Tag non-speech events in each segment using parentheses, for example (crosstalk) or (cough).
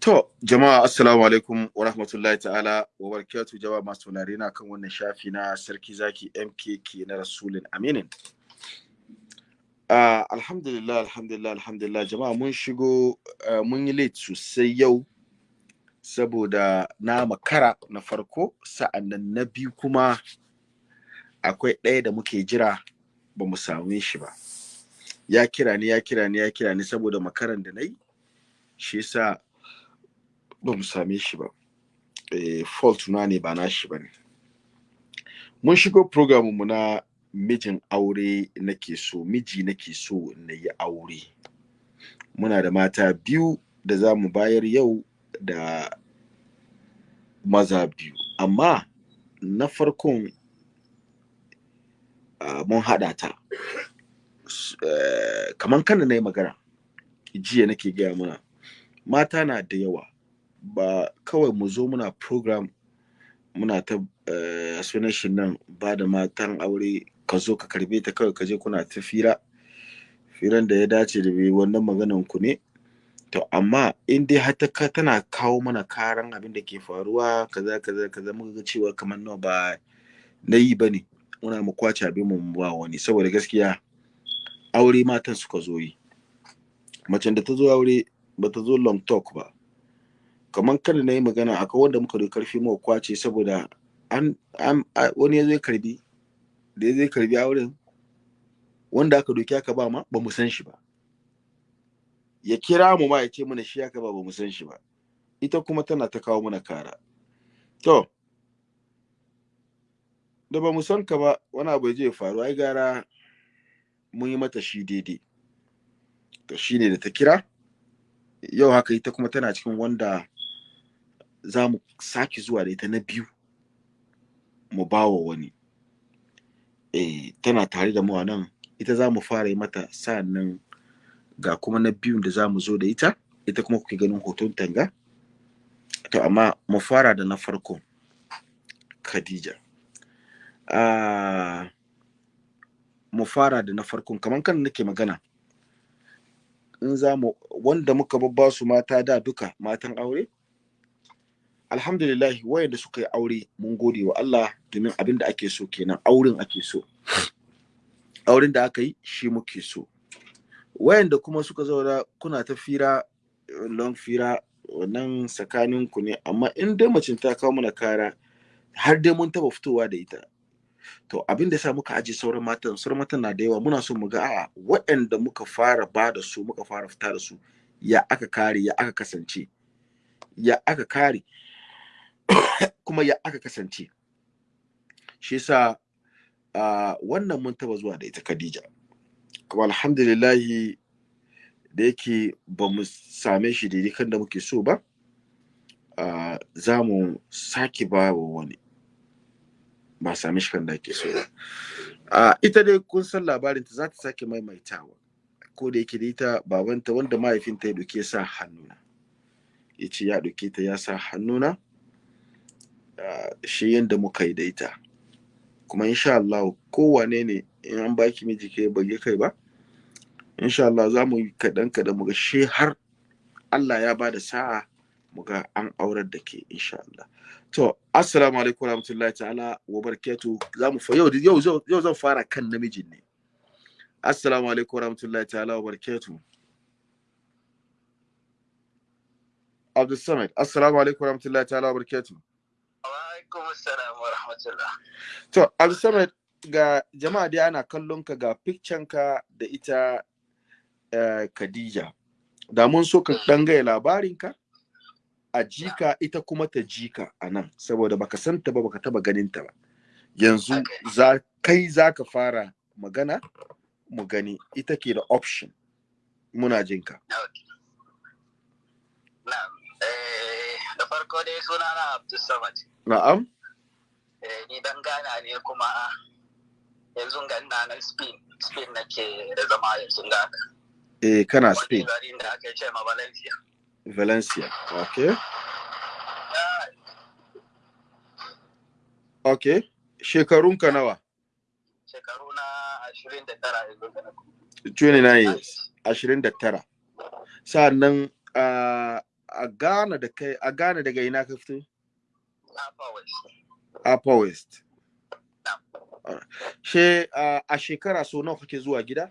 To, jama'a assalamu alaikum wa rahmatullahi ta'ala wa barakatu jama'a masu tunari na kan wannan shafi na sarki zaki MKK na Rasulun Aminin. Uh, alhamdulillah, alhamdulillah, alhamdulillah jama'a mun shigo uh, mun yi late sosai yau saboda na makara na farko sa'an nan na biyu kuma akwai ɗaya da muke jira ba mu same shi ba. Ya kira ni, ya kira ni, ya kira ni saboda makaran da na yi, shi yasa ba mu same shi ba. Eh, fault na ne ba nashi ba ne. Mun shigo mu na mijin aure nake so miji nake so na yi aure. Muna da mata biyu da za mu bayar yau da maza biyu. Amma na farkon uh, mun haɗa ta. Uh, kamar kan na yi magana jiya nake gaya muna mata na da yawa. Ba kawai mu zo muna program muna ta uh, sunan nan ba da matan aure ka zo ka karɓe ta kawai ka je kuna ta fira. Firan da ya dace da bai wannan maganan ku ne. To amma in dai har ta tana kawo mana karan abin da ke faruwa kaza kaza kaza muka ga cewa kamar nawa ba na yi ba ne muna mu ƙwace abin mu ba wani. Saboda gaskiya aure matan suka zo yi. Macen da ta zo aure ba ta zo long talk ba. Kamar kada na yi magana akwai wanda muka da ƙarfi mu ƙwace saboda an, an wani ya zo ya karɓi da ya zo ya karɓi auren wanda aka doki aka ba ma ba mu san shi ba. Ya kira mu ma ya ce mana shi aka ba ba mu san shi ba. Ita kuma tana ta kawo mana kara. To da ba mu san ka ba wani abu ya faru ai gara mun yi mata shi daidai. To shine da ta kira. Yau haka ita kuma tana cikin wanda za mu sake zuwa da ita na biyu mu ba wa wani. Eh tana tare da mu a nan. Ita za mu fara yi mata sa'an nan ga kuma na biyun da za mu zo da ita. Ita kuma kuke ganin hoton tanga to amma mu fara da na farko khadija. Uh, mu fara da na farkon. Kamar kan nake magana in za mu wanda muka babba su mata da duka matan aure alhamdulillah wayanda suka yi aure mun gode wa Allah domin abin da ake so kenan auren ake so. Auren da aka yi shi muke so. Wayanda kuma suka zauna kuna ta fira long fira wannan tsakanin ku ne amma in dai macin ta kawo mana kara har dai mun taba fitowa da ita. To abin da sa muka aje sauran matan sauran matan na da yawa muna so mu ga a'a waɗanda muka fara ba da su muka fara fita da su ya aka kare ya aka kasance ya aka kare. (coughs) kuma ya aka kasance. Shi yasa wannan mun taba zuwa da ita Khadija. Kuma alhamdulillahi da yake ba mu same shi daidai kan da muke so ba za mu sake ba wa wani. Ba same shi kan da ake so ba. Ita dai kun san labarin ta za ta sake maimaitawa. Ko da yake da ita babanta wanda mahaifinta ya doke sa hannuna. Ya ce ya doke ta ya sa hannuna. Shi yadda muka yi da ita. Kuma insha Allah kowane ne in an baki miji kai bage kai ba insha Allah za mu yi kaɗan kaɗan mu ga she har Allah ya ba da sa'a mu ga an aurar da ke insha Allah. To assalamu alaikum warahmatullahi ta'ala wa barakatuh za mu fa yau yau zan fara kan namijin ne. Assalamu alaikum warahmatullahi ta'ala wa barakatuh Abdul Samad assalamu alaikum warahmatullahi ta'ala wa barakatuh alaikum assalam wa rahmatullah. To, Abdulsamad ga jama'a dai ana kallon ka ga picture ka da ita uh, Khadija. Da mun so ka dan gaya labarin ka a jika ita kuma ta jika a nan saboda baka santa ba baka taba ganin ta ba. Yanzu Okay. za kai zaka fara magana mu gani ita ke da option muna jin ka. Na'am. Eh, farko dai sunana Abdul Samad. Na'am? Eh, ni dan Ghana ne kuma yanzu ga ina nan Spain. Spain nake da zama yanzu ga haka. Eh kana Wani Spain, garin da aka ce ma Valencia. Valencia. Okay. Okay. Shekarunka nawa? Shekaru na ashirin da tara yanzu ga na 29 years. ashirin da tara sa'an nan uh, a Ghana da kai a Ghana daga ina ka fito Upper West. She a shekara so nawa kake zuwa gida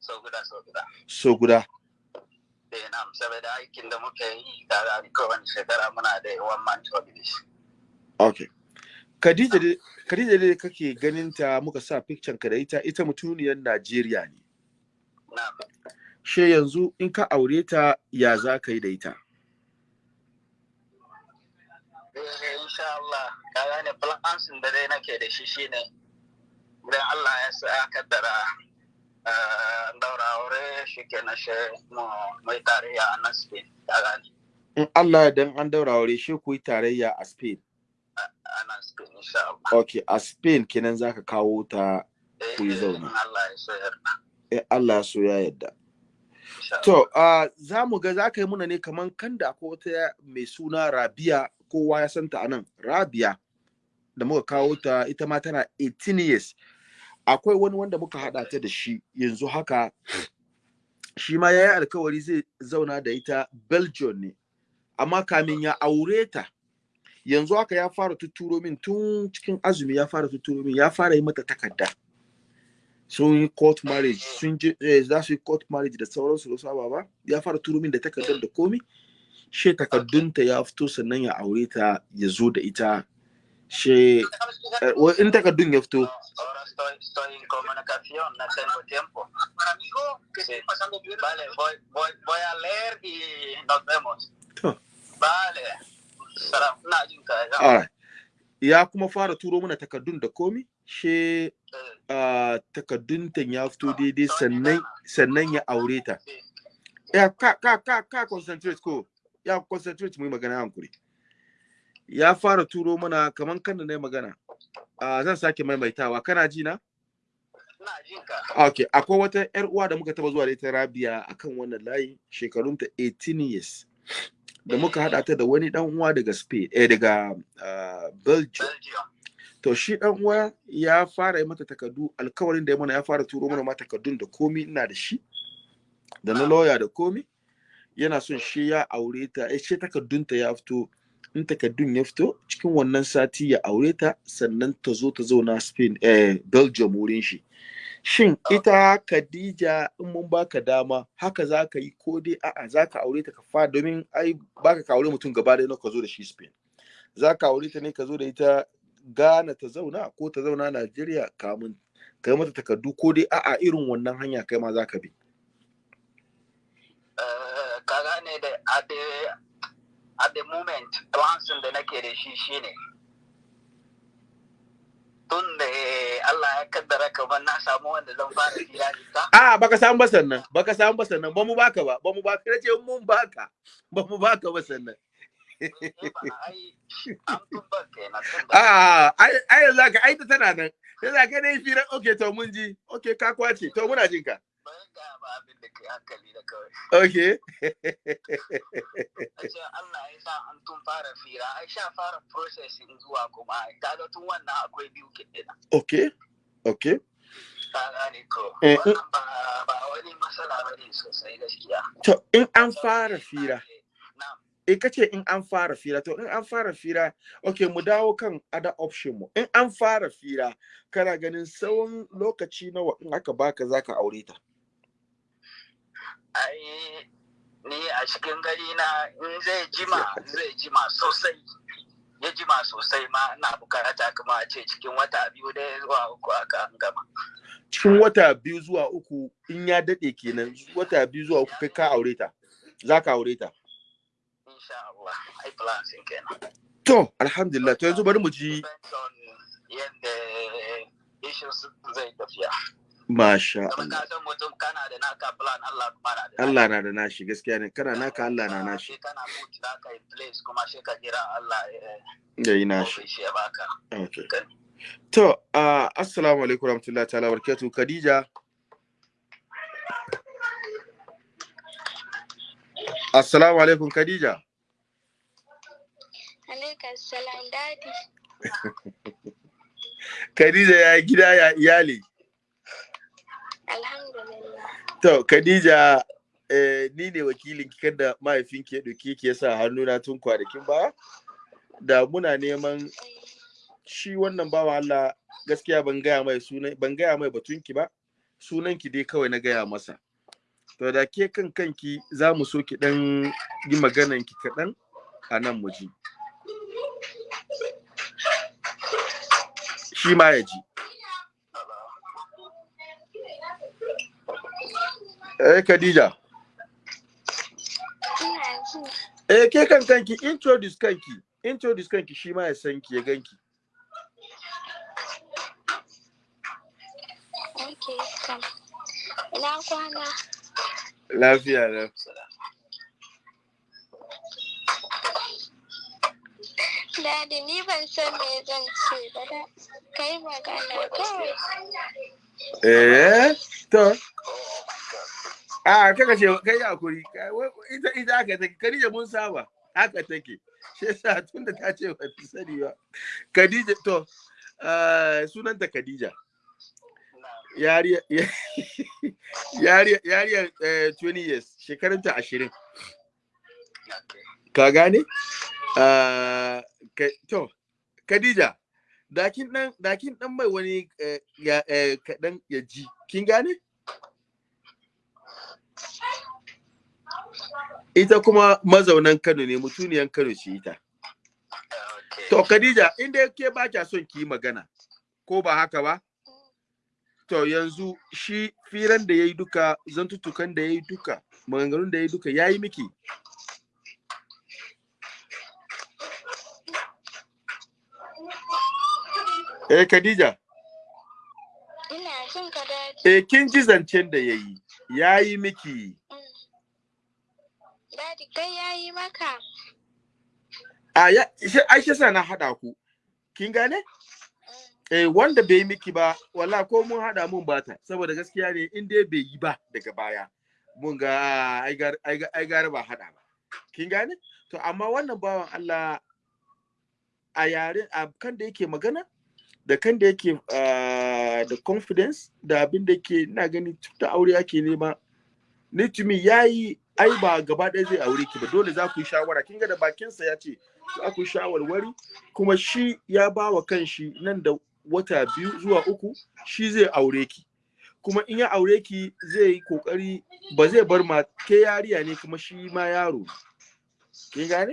So guda so guda. so guda Eh na'am saboda aikin da muke yi kaga kowane shekara muna da one month holidays. okay Khadija dai kake ganin ta muka sa picture ka da ita ita mutuniyar Najeriya ne Na'am. She yanzu in ka aure ta ya za ka yi da ita Eh insha Allah ka gane plans da dai nake da shi shine idan Allah ya sa kaddara eh, daura aure shi ke na shi mai tarayya a nan Spain ka gane in Allah dan an daura aure she ku yi tarayya a Spain a nan Spain insha Allah. okay a Spain kenan zaka kawo ta Ku yi eh, zauna. Allah ya so yarda. eh Allah so ya Allah. To, uh, za mu ga za ka yi muna ne kaman kan da akwai wata mai suna Rabia, kowa ya santa a nan, Rabia, da muka kawo ta ita ma tana 18 years. Akwai wani wanda muka haɗa ta da shi yanzu haka, shi ma ya yi alkawari zai zauna da ita Belgium ne, amma kamin ya aure ta, yanzu haka ya fara tuturo min tun cikin azumi ya fara tuturo min, ya fara yi mata takarda. Sun yi court marriage sun je eh, za su yi court marriage da sauransu da saba ba ya fara turo min da takardar da komi. She takardunta ya fito sannan ya aure ta ya zo da ita. She eh, in takardun ya fito? Ya. kuma fara turo mana takardun da komi. She uh, takardunta ya fito daidai sannan ya aure ta ya ka ka ka ka concentrate ko ya concentrate mu yi magana hankuri ya fara turo mana kaman kan da na magana uh, zan sake maimaitawa kana ji na. Okay, akwai wata ‘yar uwa da muka taba zuwa da ita Rabia akan wannan layi shekarunta 18 years. Da muka haɗa ta da wani ɗan uwa daga Spain, eh daga uh, Belgium. Belgium. To shi ɗan uwa ya fara yi mata takardu, alkawarin da ya mana ya fara turo mana ma takardun da komi ina da shi, da na lawyer da komi. Yana son shi ya aure ta, eh shi takardunta ya fito, in takardun ya fito cikin wannan sati ya aure ta, sannan ta zo ta zauna Spain, eh Belgium wurin shi. Shin ita Khadija in mun baka dama haka za ka yi ko dai a'a za ka aure ta ka fa domin ai baka ka aure mutum gaba ɗaya ka zo da shi Spain. Za ka aure ta ne ka zo da ita Ghana ta zauna ko ta zauna Najeriya kamun ka yi mata takardu ko dai a'a irin wannan hanya kai ma za ka bi. Eh, ka gane da at the, at the moment plans da nake da shi shine tun da eh, Allah ya kaddara kamar na samu wanda zan fara hira da ita A'a baka samu ba sannan baka samu ba sannan ba mu baka ba ba mu baka nace mun baka ba mu baka ba sannan. A'a ai yanzu ka ai ta tana nan. Za ka dai fira okay to mun ji okay ka ƙwace to muna jin ka. ba Okay. Allah ya sa an tun fara fira ai sha fara processing zuwa kuma kaga tun wannan akwai biyu kenan Okay. Okay. Eh, wannan ba ba wani matsala ba ne sosai gaskiya To in an fara fira, na'am in ka ce in an fara fira, to in an fara fira, okay mu dawo kan other option mu. In an fara fira, kana ganin tsawon lokaci nawa in aka baka zaka aure ta. ai ni a cikin gari na in zai jima zai jima sosai ya jima sosai ma ina buƙata kuma a ce cikin wata biyu da zuwa uku aka an gama Cikin wata biyu zuwa uku in ya daɗe kenan wata biyu zuwa uku kai ka aure ta. Zaka aure ta. Insha Allah ai plan sun kenan To, alhamdulillah, to yanzu bari mu ji yadda issues zai tafiya masha Allah. mutum kana da naka plan Allah kuma na da Allah na da nashi gaskiya ne, kana naka Allah na nashi. Kana put naka in place kuma sai ka jira Allah ya Yayi nashi. shi ya baka Okay. To, uh, assalamu alaikum warahmatullahi ta'ala barakatuh. Khadija. Assalamu alaikum Khadija. Alaikum salam daɗi. (laughs) Khadija ya gida ya iyali. Alhamdulillah. To, Khadija eh, ni ne wakilin ki kada mahaifinki ya ɗauke ki ya sa hannuna tun kwanakin baya da muna neman shi wannan bawa Allah gaskiya ban gaya mai sunan ban gaya mai batunki ba sunanki dai kawai na gaya masa to da ke kan kanki za mu so ki dan yi maganan ki kaɗan a nan mu ji shi ma ya ji. Eh Khadija. Eh ke kan kanki introduce kanki introduce kanki shi ma ya san ki ya ganki. Okay. Ina kwana. lafiya na Dadi ni ban san me zan ce ba da. Kai magana kawai. eh to. A kaka ce kai Kai- wai- ita ita haka take. Khadija mun saba. Haka take. Shi yasa tunda ta ce ba ta sani ba. Khadija to eh, sunanta Khadija. Yariya yariya yariya eh, 20 years. Shekarunta 20 ka gane? Ah, ka- to Khadija. Ɗakin dan ɗakin dan mai wani eh, ya eh, kadan ya ji. Kin gane? Ita kuma mazaunan Kano ne mutuniyan Kano ce ita. To Khadija inda ke ba kya son ki yi magana ko ba haka ba? To yanzu shi firan da yayi duka zantutukan da yayi duka maganganun da yayi duka yayi miki? Eh Khadija? Ina jin ka daɗi. eh kin ji zancen da yayi yayi miki. Dadi kai yayi maka. a ya shi- ai shi sa na hada ku. Kin gane? Eh wanda bai miki ba walla ko mun hada mun bata saboda gaskiya ne in dai bai yi ba daga baya mun ga ai gar ai gara ba hada ba. Kin gane? To amma wannan bawan Allah a yaren a kan da yake magana da kan da yake ah, da confidence da abin da yake ina gani tun aure ake nema ni to me yayi ai ba gaba ɗaya zai aure ki ba. Dole za ku yi shawara. Kin ga da bakinsa ya ce za ku yi shawarwari kuma shi ya ba wa kanshi nan da wata biyu zuwa uku shi zai aure ki. Kuma in ya aure ki zai yi ƙoƙari ba zai bar ma ke yariya ne kuma shi ma yaro kin gane?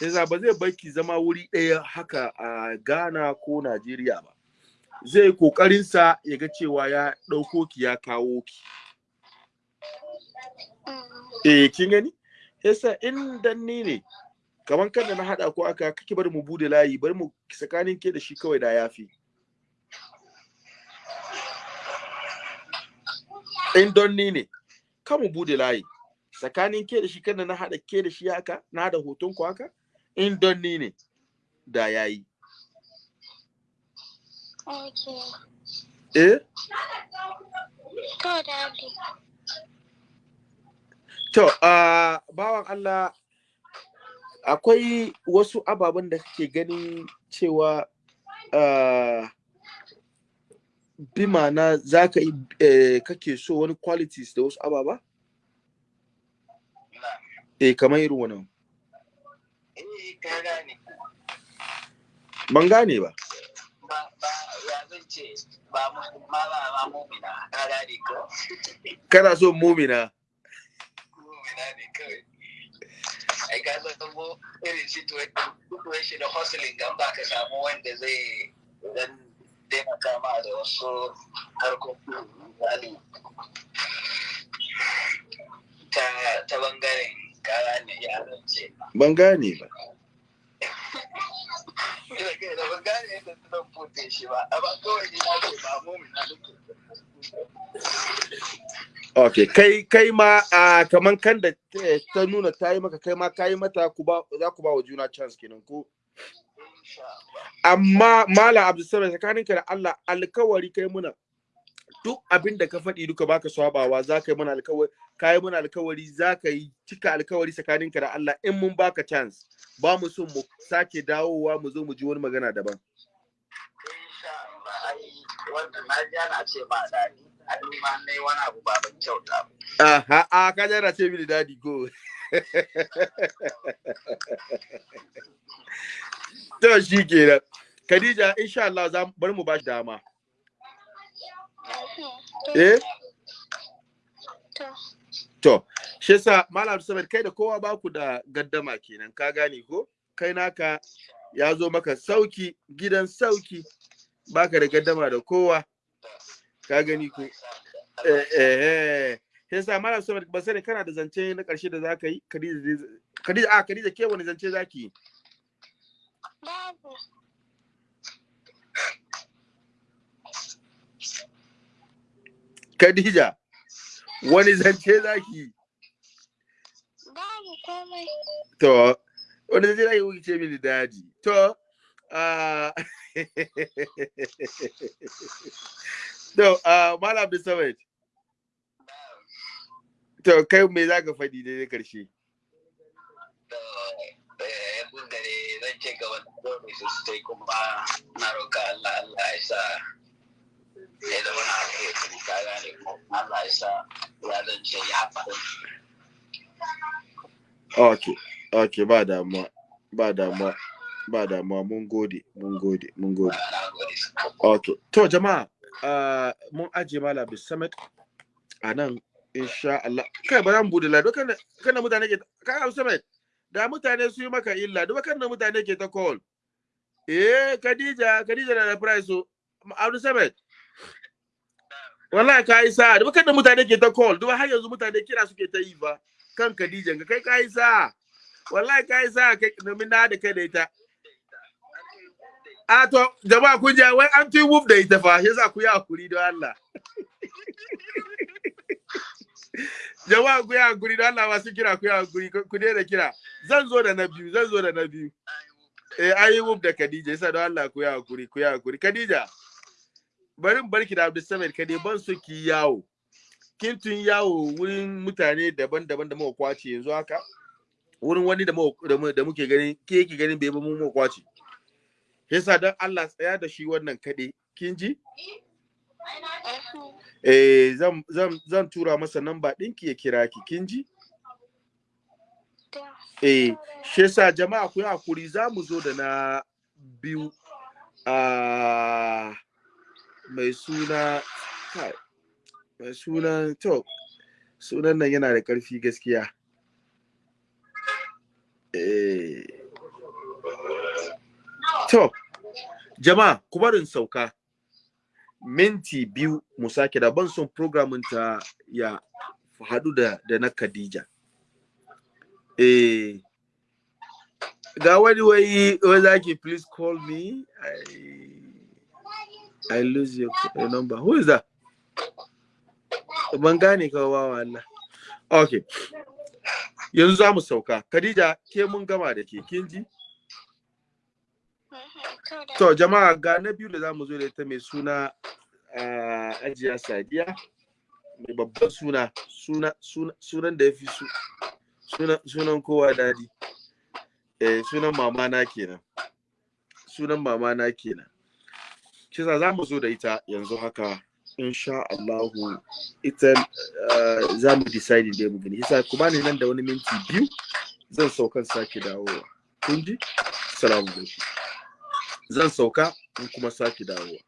Yasa ba zai bar ki zama wuri ɗaya haka a Ghana ko Najeriya ba. Zai ƙoƙarin sa ya ga cewa ya ɗauko ki ya kawo ki. Eh kin gani? Yasa in dan ni ne kaman kan da na hada ko aka kake bari mu buɗe layi bari mu tsakanin ke da shi kawai da yafi in don ni ne kan mu buɗe layi. Tsakanin ke da shi kan da na hada ke da shi haka na hada hoton ku haka in don ni ne da yayi Okay. eh To uh, bawan Allah akwai wasu ababen da kake ganin cewa uh, bi ma'ana za ka yi eh, kake so wani qualities da wasu ababa? Eh, kamar irin wannan. Eh, ka gane. Ban gane ba. Ba, ba, ya zan ce, ba mu, mumina, ka gane ko? Kana so mumina. Mumina ne kawai. Ai, ka san ko irin situation da hustling gan ba ka samu wanda zai dan taimaka ma da wasu harkokin misali ta ta ɓangaren kara ne ya zance. Ban gane ba. Ina kai da ban gane yadda zan fute shi ba, amma kawai ni na ce ba mumina nake. Okay, kai kai ma uh, kaman kan da ta- nuna ta yi maka kai ma ka yi mata ba za ku ba wa juna chance kenan ko amma mala abdulsalam tsakaninka da Allah alkawari kai muna duk abin da ka faɗi duka baka swabawa za ka yi mana alkawari ka yi mana alkawari za ka yi cika alkawari tsakaninka da Allah in mun baka chance. Ba mu so mu sake dawowa mu zo mu ji wani magana daban. Aha a ka jara ce mini daɗi ko? (laughs) To shi kenan. Khadija insha Allah za bar mu ba shi dama. Eh To, To, shi yasa Malam Samad kai da kowa ba ku da gaddama kenan, ka gane ko? Kai naka ya zo maka sauƙi, gidan sauƙi, baka da gaddama da kowa, ka gani ko? Eh, eh, eh. Shi yasa Malam Samad ba sani kana da zance na ƙarshe da za ka yi? Khadija, zai- Khadija, a Khadija ke wani zance za ki yi? babu. Khadija, wani zance za ki yi? Babu komai. To, wani zai zai wuce mini daji. To, ah, (laughs) to, ah, Malam Samad, to, kai me za ka faɗi da na ƙarshe? yanzu da ne zan ce ga wani su kuma na roƙa Allah Allah ya sa ya zama na alheri ka gane ko Allah ya sa ya ya Okay, okay, ba damuwa, ba damuwa, ba damuwa, mun gode, mun gode, mun gode. Okay, to jama'a, ah, mun ajiye Malam Abdul Samad a nan, insha Allah. Kai ba zan buɗe lado, kana mutane ke, Samad, da mutane su yi maka illa, duk kan mutane ke ta call. Eh, Khadija, Khadija na da price so, Abdul. Wallahi ka yi sa, duk kan da mutane ke ta call, duk har yanzu mutane kira suke ta yi fa. Kan Khadija, ga kai ka yi sa. Wallahi ka yi sa, kai domin na da kai da ita. A to, jama'a kun ja wai an tuyi wuf da ita fa, yasa ku yi haƙuri don Allah. (laughs) Jama'a ku yi haƙuri don Allah masu kira ku yi haƙuri, ku daina kira. Zan zo da na biyu, zan zo da na biyu. Eh, an yi wuf da Khadija, yasa don Allah ku yi haƙuri, ku yi haƙuri. Khadija, bari in barki da Abdulsamad Kade ban so ki yawo. Kin tun yawo wurin mutane daban-daban da muka ƙwace yanzu haka. Wurin wani da muke ganin, ke yake ganin bai ba mu muka ƙwace. yasa don Allah tsaya da shi wannan kaɗe kin ji eh zan zan zan tura masa namba ɗinki ya kira ki kin ji eh shi yasa jama'a ku yi haƙuri za mu zo da na biyu a mai suna mai suna to sunan nan yana da ƙarfi gaskiya. Eh. To jama'a ku barin sauka. Minti biyu mu sake da ban son programin ta ya haɗu da da na Khadija. Eh. Ga wani wai wai zaki please call me. I I lose your, number. Who is that? Ban gane ka wawa Allah okay yanzu za mu sauka. Khadija ke mun gama da ke kin ji. To, jama'a ga na biyu da za mu zo da ita mai suna Ajiya Sadiya. Mai babban suna suna suna- sunan da ya fi su sunan sunan kowa daɗi eh sunan mama na kenan. Sunan mama na kenan. Kisa za mu zo da ita yanzu haka insha Allahu. Ita ah, za mu decide da mu gani. Kisa ku bani nan da wani minti biyu zan saukan sake dawowa. Kun ji? Assalamu alaikum. Zan sauka in kuma sake dawowa.